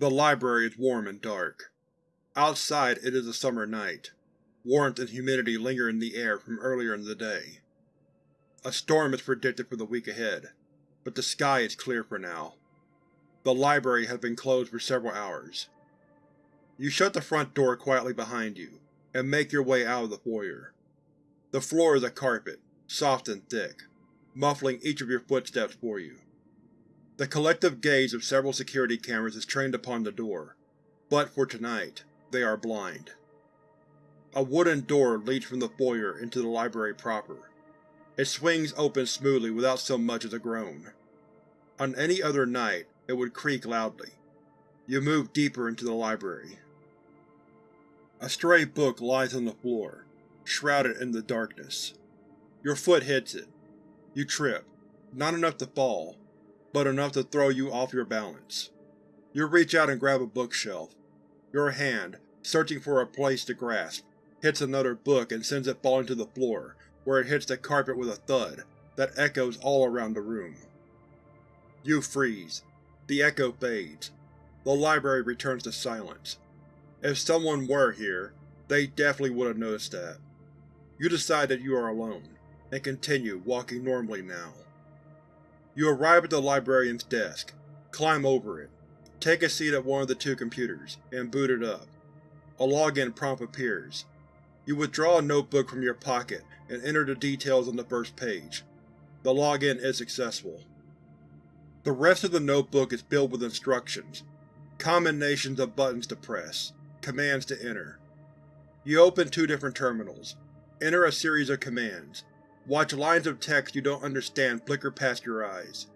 The library is warm and dark. Outside it is a summer night. Warmth and humidity linger in the air from earlier in the day. A storm is predicted for the week ahead, but the sky is clear for now. The library has been closed for several hours. You shut the front door quietly behind you, and make your way out of the foyer. The floor is a carpet, soft and thick, muffling each of your footsteps for you. The collective gaze of several security cameras is trained upon the door, but for tonight, they are blind. A wooden door leads from the foyer into the library proper. It swings open smoothly without so much as a groan. On any other night, it would creak loudly. You move deeper into the library. A stray book lies on the floor, shrouded in the darkness. Your foot hits it. You trip, not enough to fall, but enough to throw you off your balance. You reach out and grab a bookshelf. Your hand, searching for a place to grasp, hits another book and sends it falling to the floor, where it hits the carpet with a thud that echoes all around the room. You freeze. The echo fades. The library returns to silence. If someone were here, they definitely would have noticed that. You decide that you are alone, and continue walking normally now. You arrive at the librarian's desk, climb over it, take a seat at one of the two computers, and boot it up. A login prompt appears. You withdraw a notebook from your pocket and enter the details on the first page. The login is successful. The rest of the notebook is filled with instructions, combinations of buttons to press, commands to enter. You open two different terminals, enter a series of commands, watch lines of text you don't understand flicker past your eyes.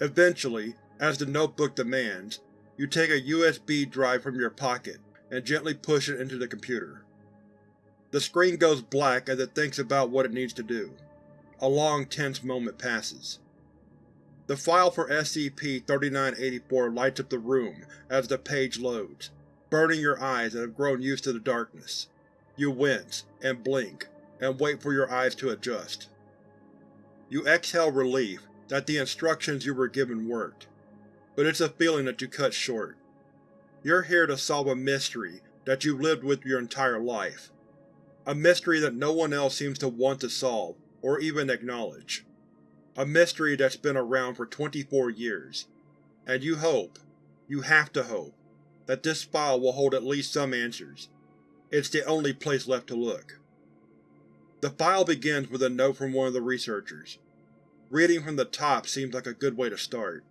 Eventually, as the notebook demands, you take a USB drive from your pocket and gently push it into the computer. The screen goes black as it thinks about what it needs to do. A long, tense moment passes. The file for SCP-3984 lights up the room as the page loads, burning your eyes that have grown used to the darkness. You wince, and blink, and wait for your eyes to adjust. You exhale relief that the instructions you were given worked, but it's a feeling that you cut short. You're here to solve a mystery that you've lived with your entire life. A mystery that no one else seems to want to solve, or even acknowledge. A mystery that's been around for 24 years. And you hope, you have to hope, that this file will hold at least some answers. It's the only place left to look. The file begins with a note from one of the researchers. Reading from the top seems like a good way to start.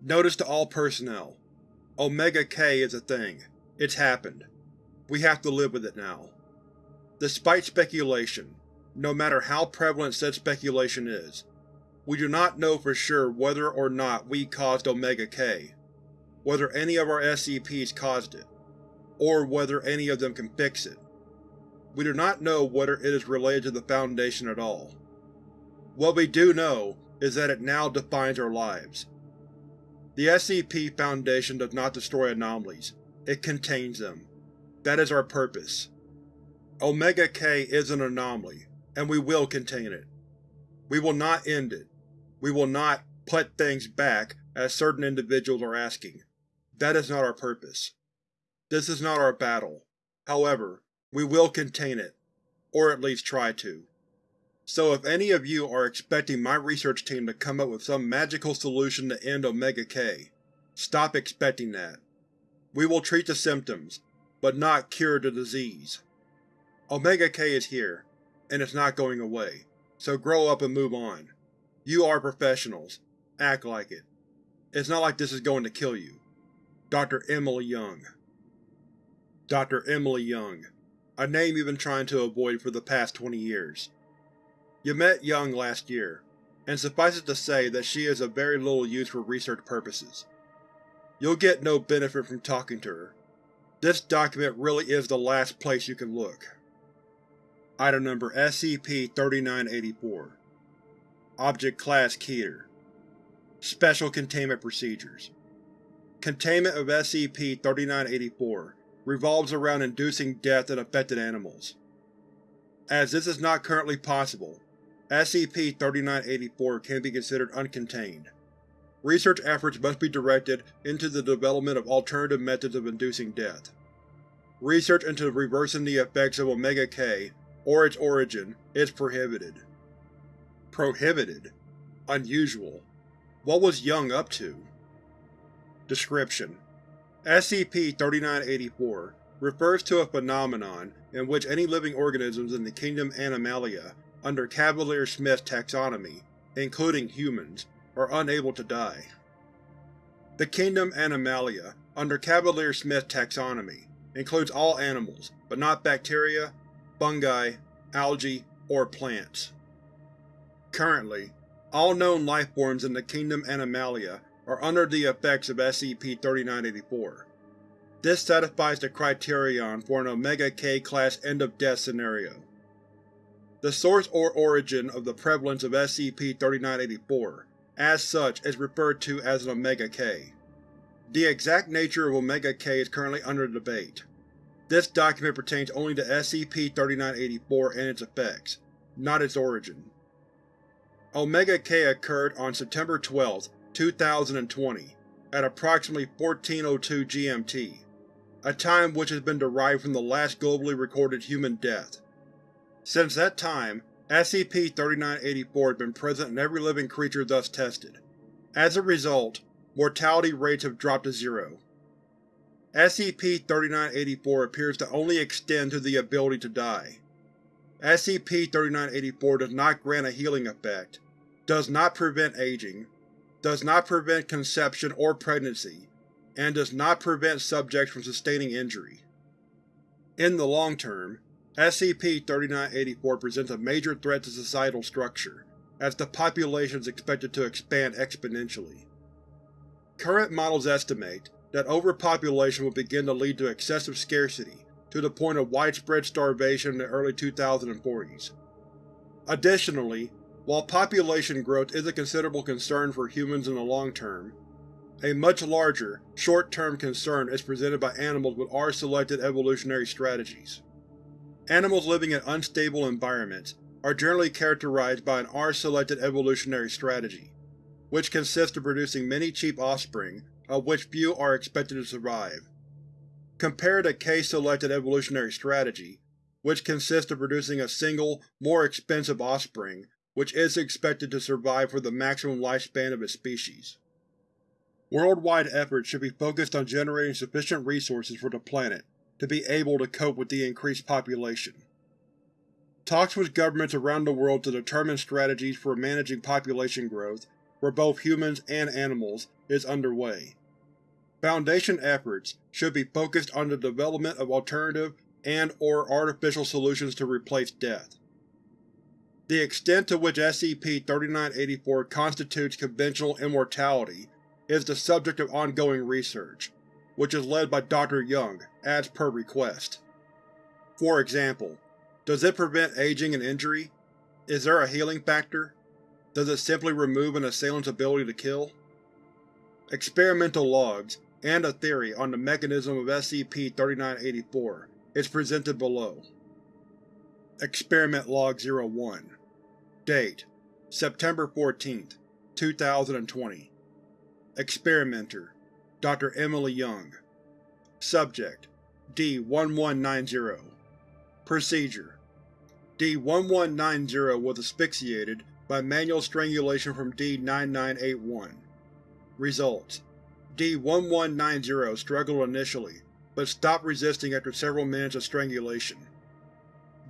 Notice to all personnel. Omega K is a thing. It's happened. We have to live with it now. Despite speculation, no matter how prevalent said speculation is, we do not know for sure whether or not we caused Omega K, whether any of our SCPs caused it, or whether any of them can fix it. We do not know whether it is related to the Foundation at all. What we do know is that it now defines our lives. The SCP Foundation does not destroy anomalies, it contains them. That is our purpose. Omega K is an anomaly, and we will contain it. We will not end it. We will not put things back as certain individuals are asking. That is not our purpose. This is not our battle. However, we will contain it, or at least try to. So if any of you are expecting my research team to come up with some magical solution to end Omega K, stop expecting that. We will treat the symptoms, but not cure the disease. Omega K is here, and it's not going away, so grow up and move on. You are professionals. Act like it. It's not like this is going to kill you. Dr. Emily Young Dr. Emily Young a name you've been trying to avoid for the past 20 years. You met Young last year, and suffice it to say that she is of very little use for research purposes. You'll get no benefit from talking to her. This document really is the last place you can look. Item Number SCP-3984 Object Class Keter Special Containment Procedures Containment of SCP-3984 revolves around inducing death in affected animals. As this is not currently possible, SCP-3984 can be considered uncontained. research efforts must be directed into the development of alternative methods of inducing death. Research into reversing the effects of Omega-K, or its origin, is prohibited. Prohibited? Unusual. What was Young up to? Description: SCP-3984 refers to a phenomenon in which any living organisms in the kingdom Animalia under Cavalier-Smith's taxonomy, including humans, are unable to die. The kingdom Animalia, under Cavalier-Smith's taxonomy, includes all animals, but not bacteria, fungi, algae, or plants. Currently, all known lifeforms in the kingdom Animalia are under the effects of SCP-3984. This satisfies the criterion for an Omega-K class end-of-death scenario. The source or origin of the prevalence of SCP-3984, as such, is referred to as an Omega-K. The exact nature of Omega-K is currently under debate. This document pertains only to SCP-3984 and its effects, not its origin. Omega-K occurred on September 12, 2020, at approximately 1402 GMT, a time which has been derived from the last globally recorded human death. Since that time, SCP-3984 has been present in every living creature thus tested. As a result, mortality rates have dropped to zero. SCP-3984 appears to only extend to the ability to die. SCP-3984 does not grant a healing effect, does not prevent aging, does not prevent conception or pregnancy, and does not prevent subjects from sustaining injury. In the long term, SCP-3984 presents a major threat to societal structure, as the population is expected to expand exponentially. Current models estimate that overpopulation will begin to lead to excessive scarcity to the point of widespread starvation in the early 2040s. Additionally, while population growth is a considerable concern for humans in the long term, a much larger, short-term concern is presented by animals with R-selected evolutionary strategies. Animals living in unstable environments are generally characterized by an R-selected evolutionary strategy, which consists of producing many cheap offspring, of which few are expected to survive. Compare the K-selected evolutionary strategy, which consists of producing a single, more expensive offspring which is expected to survive for the maximum lifespan of its species. Worldwide efforts should be focused on generating sufficient resources for the planet to be able to cope with the increased population. Talks with governments around the world to determine strategies for managing population growth for both humans and animals is underway. Foundation efforts should be focused on the development of alternative and or artificial solutions to replace death. The extent to which SCP-3984 constitutes conventional immortality is the subject of ongoing research, which is led by Dr. Young, as per request. For example, does it prevent aging and injury? Is there a healing factor? Does it simply remove an assailant's ability to kill? Experimental logs, and a theory on the mechanism of SCP-3984 is presented below. Experiment Log 01 Date: September 14, 2020 Experimenter: Dr. Emily Young Subject: D-1190 Procedure: D-1190 was asphyxiated by manual strangulation from D-9981 Results: D-1190 struggled initially, but stopped resisting after several minutes of strangulation.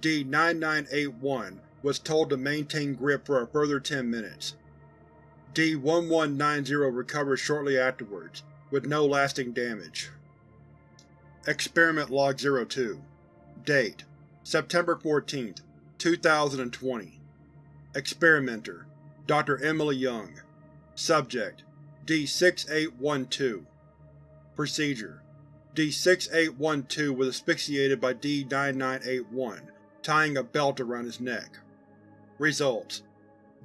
D-9981 was told to maintain grip for a further 10 minutes. D-1190 recovered shortly afterwards, with no lasting damage. Experiment Log 02 Date: September 14, 2020 Experimenter: Dr. Emily Young Subject: D-6812 Procedure: D-6812 was asphyxiated by D-9981 tying a belt around his neck. Results: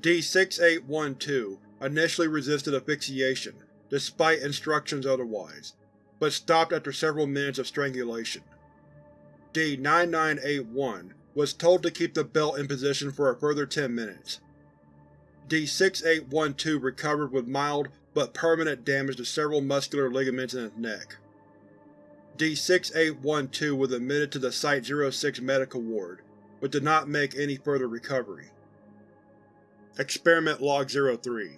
D-6812 initially resisted asphyxiation, despite instructions otherwise, but stopped after several minutes of strangulation. D-9981 was told to keep the belt in position for a further 10 minutes. D-6812 recovered with mild but permanent damage to several muscular ligaments in his neck. D-6812 was admitted to the Site-06 medical ward, but did not make any further recovery. Experiment Log 03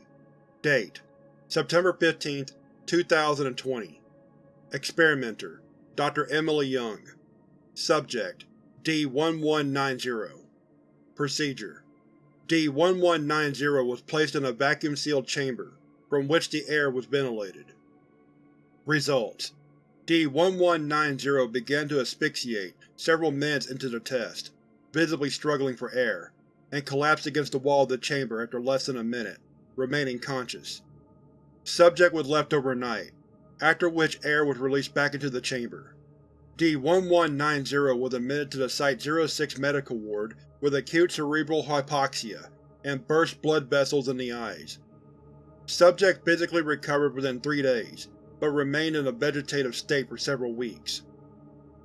Date September 15, 2020 Experimenter Dr. Emily Young Subject D-1190 Procedure D-1190 was placed in a vacuum-sealed chamber, from which the air was ventilated. Results D-1190 began to asphyxiate several minutes into the test, visibly struggling for air, and collapsed against the wall of the chamber after less than a minute, remaining conscious. Subject was left overnight, after which air was released back into the chamber. D-1190 was admitted to the Site-06 medical ward with acute cerebral hypoxia and burst blood vessels in the eyes. Subject physically recovered within three days, but remained in a vegetative state for several weeks.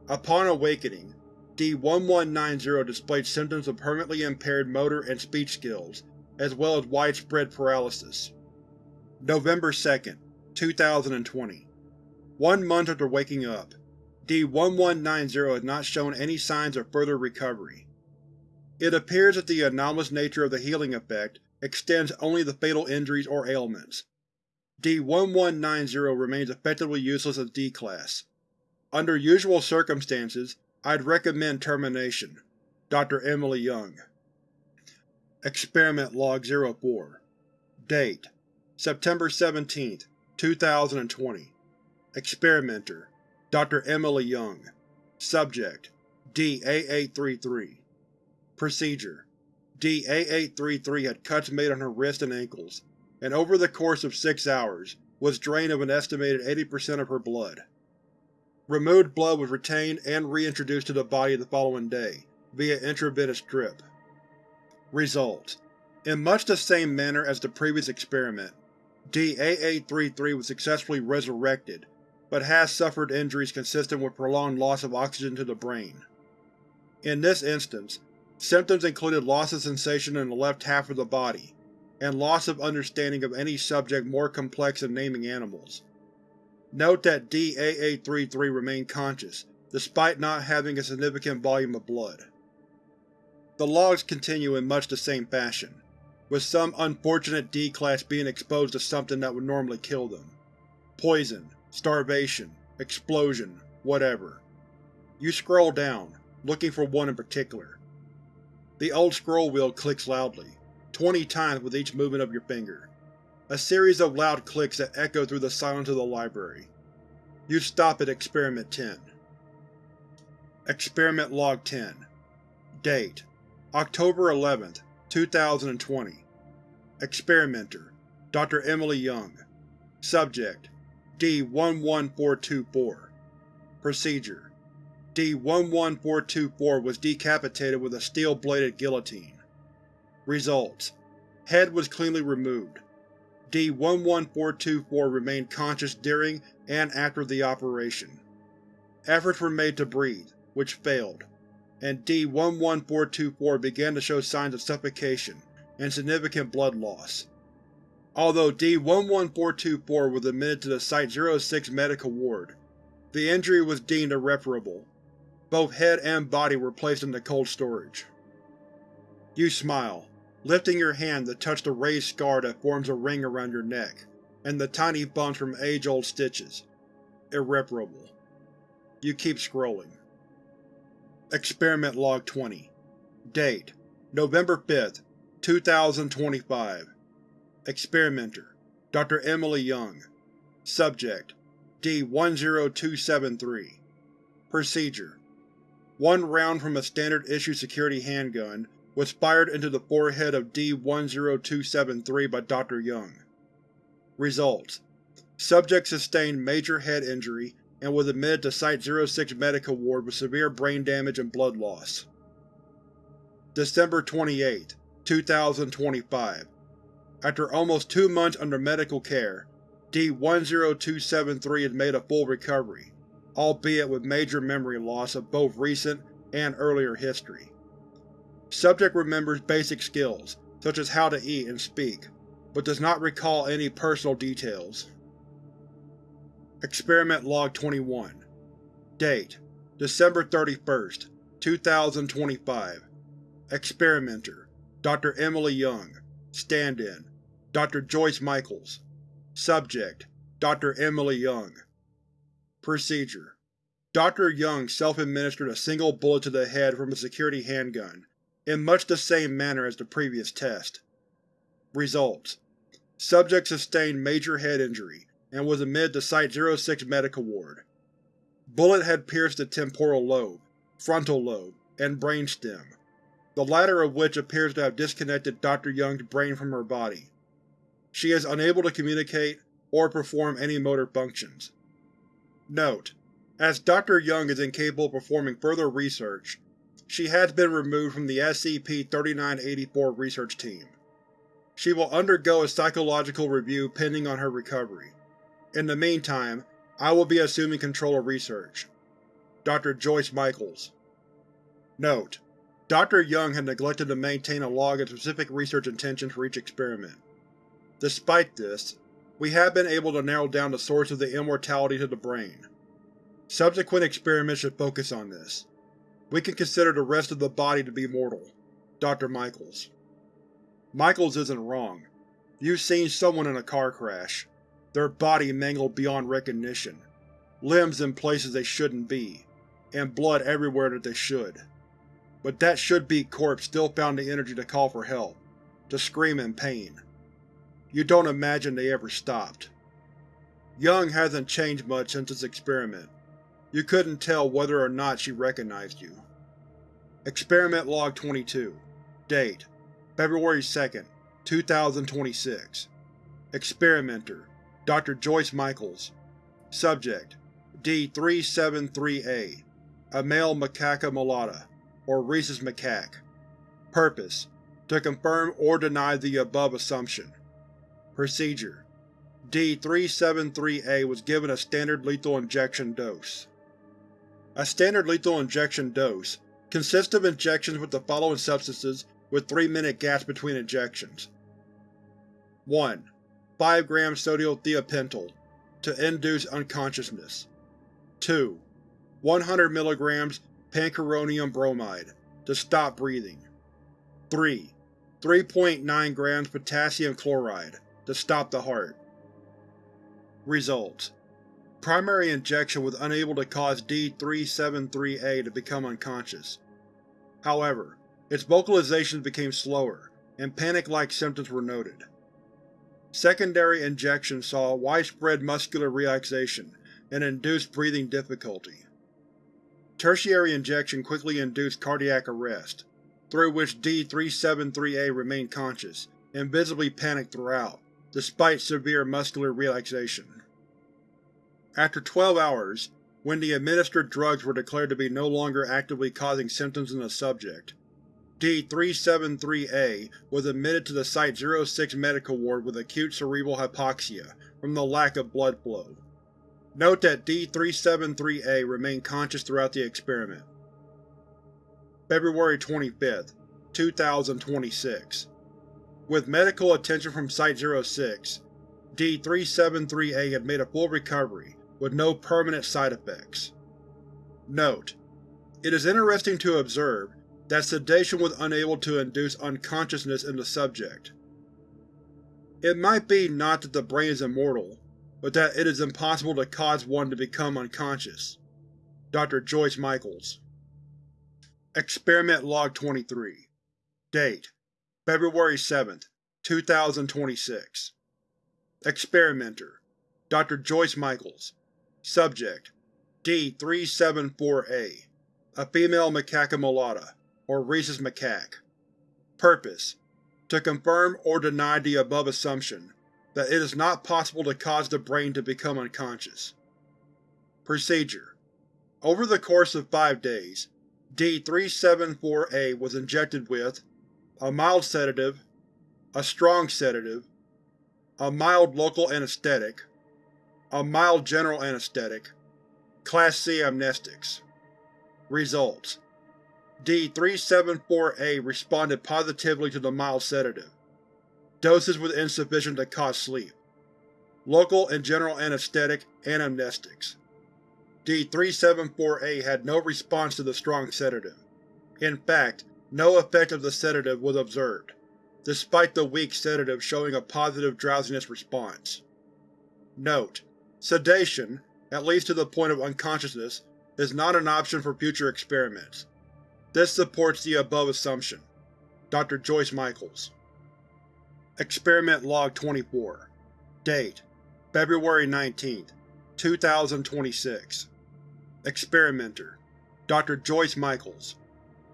Upon awakening, D-1190 displayed symptoms of permanently impaired motor and speech skills, as well as widespread paralysis. November 2, 2020 One month after waking up, D-1190 has not shown any signs of further recovery. It appears that the anomalous nature of the healing effect extends only to fatal injuries or ailments, D-1190 remains effectively useless as D-Class. Under usual circumstances, I'd recommend termination. Dr. Emily Young Experiment Log 04 Date September 17, 2020 Experimenter Dr. Emily Young Subject D-8833 Procedure D-8833 had cuts made on her wrists and ankles, and over the course of six hours was drained of an estimated 80% of her blood. Removed blood was retained and reintroduced to the body the following day, via intravenous drip. Results: In much the same manner as the previous experiment, D-8833 was successfully resurrected, but has suffered injuries consistent with prolonged loss of oxygen to the brain. In this instance, symptoms included loss of sensation in the left half of the body, and loss of understanding of any subject more complex than naming animals. Note that D-8833 remained conscious, despite not having a significant volume of blood. The logs continue in much the same fashion, with some unfortunate D-Class being exposed to something that would normally kill them. Poison, starvation, explosion, whatever. You scroll down, looking for one in particular. The old scroll wheel clicks loudly, twenty times with each movement of your finger. A series of loud clicks that echo through the silence of the library. You stop at Experiment 10. Experiment Log 10 Date October 11, 2020 Experimenter Dr. Emily Young Subject D-11424 Procedure D-11424 was decapitated with a steel-bladed guillotine. Results: Head was cleanly removed. D-11424 remained conscious during and after the operation. Efforts were made to breathe, which failed, and D-11424 began to show signs of suffocation and significant blood loss. Although D-11424 was admitted to the Site-06 medical ward, the injury was deemed irreparable. Both head and body were placed into cold storage. You smile, lifting your hand to touch the raised scar that forms a ring around your neck, and the tiny bumps from age-old stitches. Irreparable. You keep scrolling. Experiment Log 20 Date November 5, 2025 Experimenter Dr. Emily Young Subject D-10273 Procedure One round from a standard-issue security handgun was fired into the forehead of D-10273 by Dr. Young. Results: Subject sustained major head injury and was admitted to Site-06 medical ward with severe brain damage and blood loss. December 28, 2025 After almost two months under medical care, D-10273 has made a full recovery, albeit with major memory loss of both recent and earlier history. Subject remembers basic skills, such as how to eat and speak, but does not recall any personal details. Experiment Log 21 Date: December 31, 2025 Experimenter: Dr. Emily Young Stand-in: Dr. Joyce Michaels Subject: Dr. Emily Young Procedure Dr. Young self-administered a single bullet to the head from a security handgun, in much the same manner as the previous test. Results: Subject sustained major head injury, and was admitted to Site-06 Medical Ward. Bullet had pierced the temporal lobe, frontal lobe, and brainstem, the latter of which appears to have disconnected Dr. Young's brain from her body. She is unable to communicate or perform any motor functions. Note: As Dr. Young is incapable of performing further research, she has been removed from the SCP-3984 research team. She will undergo a psychological review pending on her recovery. In the meantime, I will be assuming control of research. Dr. Joyce Michaels Note: Dr. Young had neglected to maintain a log of specific research intentions for each experiment. Despite this, we have been able to narrow down the source of the immortality to the brain. Subsequent experiments should focus on this. We can consider the rest of the body to be mortal. Dr. Michaels Michaels isn't wrong. You've seen someone in a car crash. Their body mangled beyond recognition, limbs in places they shouldn't be, and blood everywhere that they should. But that should-be corpse still found the energy to call for help, to scream in pain. You don't imagine they ever stopped. Young hasn't changed much since this experiment. You couldn't tell whether or not she recognized you. Experiment Log 22 Date: February 2, 2026 Experimenter: Dr. Joyce Michaels Subject: D-373-A A male macaca mulatta, or rhesus macaque Purpose: To confirm or deny the above assumption. Procedure: D-373-A was given a standard lethal injection dose. A standard lethal injection dose consists of injections with the following substances with 3-minute gaps between injections. 1. 5 grams sodium thiopental to induce unconsciousness. 2. 100 mg pancuronium bromide to stop breathing. 3. 3.9 grams potassium chloride to stop the heart. Results: Primary injection was unable to cause D-373-A to become unconscious. However, its vocalizations became slower, and panic-like symptoms were noted. Secondary injection saw widespread muscular relaxation and induced breathing difficulty. Tertiary injection quickly induced cardiac arrest, through which D-373-A remained conscious and visibly panicked throughout, despite severe muscular relaxation. After 12 hours, when the administered drugs were declared to be no longer actively causing symptoms in the subject, D-373-A was admitted to the Site-06 Medical Ward with acute cerebral hypoxia from the lack of blood flow. Note that D-373-A remained conscious throughout the experiment. February 25, 2026 With medical attention from Site-06, D-373-A had made a full recovery, with no permanent side effects. Note: It is interesting to observe that sedation was unable to induce unconsciousness in the subject. It might be not that the brain is immortal, but that it is impossible to cause one to become unconscious. Dr. Joyce Michaels Experiment Log 23 Date: February 7, 2026 Experimenter: Dr. Joyce Michaels Subject: D-374-A A female macaca mulatta or rhesus macaque. Purpose: To confirm or deny the above assumption that it is not possible to cause the brain to become unconscious. Procedure: Over the course of five days, D-374-A was injected with a mild sedative, a strong sedative, a mild local anesthetic, a mild general anesthetic, Class C amnestics. Results: D-374-A responded positively to the mild sedative. Doses was insufficient to cause sleep. Local and general anesthetic and amnestics. D-374A had no response to the strong sedative. In fact, no effect of the sedative was observed, despite the weak sedative showing a positive drowsiness response. Note: Sedation, at least to the point of unconsciousness, is not an option for future experiments. This supports the above assumption. Dr. Joyce Michaels Experiment Log 24 Date: February 19, 2026 Experimenter Dr. Joyce Michaels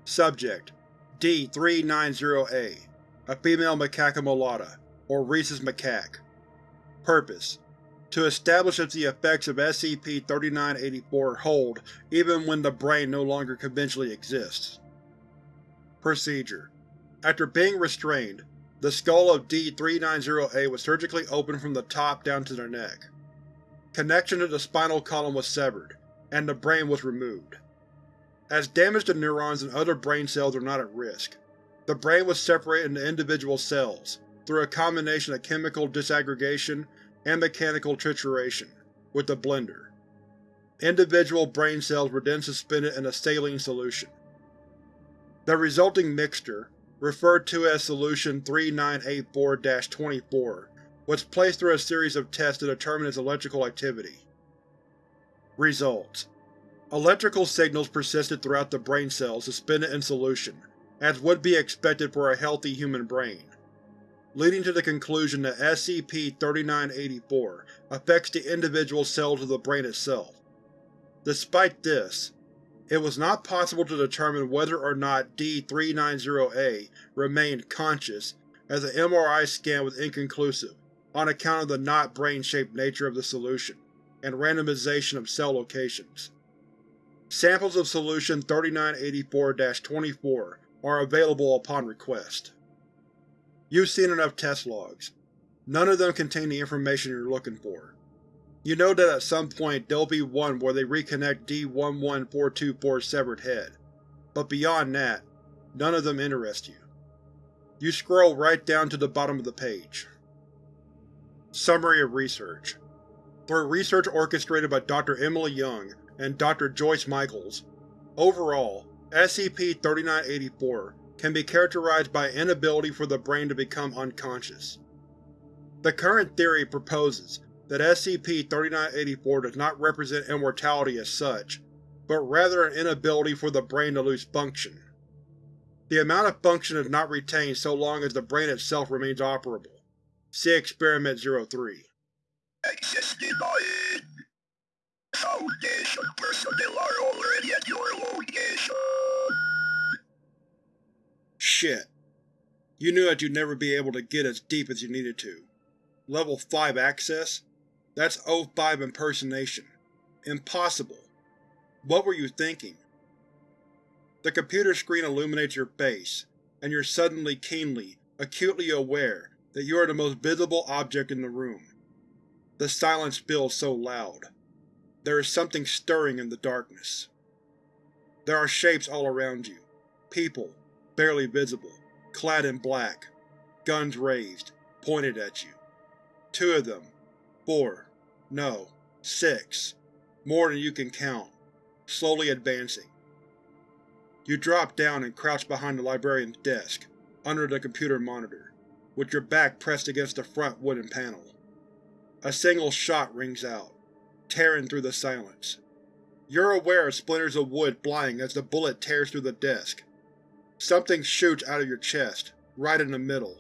Subject D-390-A, a female macaca mulatta, or rhesus macaque. Purpose: To establish if the effects of SCP-3984 hold even when the brain no longer conventionally exists. Procedure: After being restrained, the skull of D-390-A was surgically opened from the top down to the neck. Connection to the spinal column was severed, and the brain was removed. As damage to neurons and other brain cells are not at risk, the brain was separated into individual cells through a combination of chemical disaggregation and mechanical trituration with the blender. Individual brain cells were then suspended in a saline solution. The resulting mixture, referred to as Solution 3984-24, was placed through a series of tests to determine its electrical activity. Results: Electrical signals persisted throughout the brain cells suspended in solution, as would be expected for a healthy human brain, leading to the conclusion that SCP-3984 affects the individual cells of the brain itself. Despite this, it was not possible to determine whether or not D-390-A remained conscious, as an MRI scan was inconclusive on account of the not brain-shaped nature of the solution and randomization of cell locations. Samples of Solution 3984-24 are available upon request. You've seen enough test logs. None of them contain the information you're looking for. You know that at some point there'll be one where they reconnect D-11424's severed head, but beyond that, none of them interest you. You scroll right down to the bottom of the page. Summary of Research through research orchestrated by Dr. Emily Young and Dr. Joyce Michaels. Overall, SCP-3984 can be characterized by inability for the brain to become unconscious. The current theory proposes that SCP-3984 does not represent immortality as such, but rather an inability for the brain to lose function. The amount of function is not retained so long as the brain itself remains operable. See Experiment 03. Access denied. Foundation personnel are already at your location. Shit. You knew that you'd never be able to get as deep as you needed to. Level 5 access? That's O5 impersonation. Impossible. What were you thinking? The computer screen illuminates your face, and you're suddenly keenly, acutely aware that you are the most visible object in the room. The silence feels so loud. There is something stirring in the darkness. There are shapes all around you. People, barely visible, clad in black, guns raised, pointed at you. Two of them. Four. No. Six. More than you can count. Slowly advancing. You drop down and crouch behind the librarian's desk, under the computer monitor, with your back pressed against the front wooden panel. A single shot rings out, tearing through the silence. You're aware of splinters of wood flying as the bullet tears through the desk. Something shoots out of your chest, right in the middle.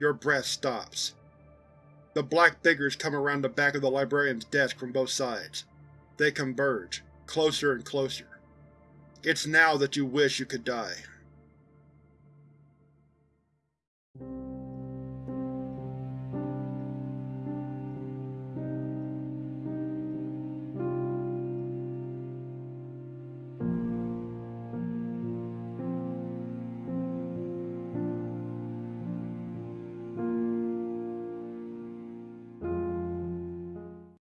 Your breath stops. The black figures come around the back of the librarian's desk from both sides. They converge, closer and closer. It's now that you wish you could die.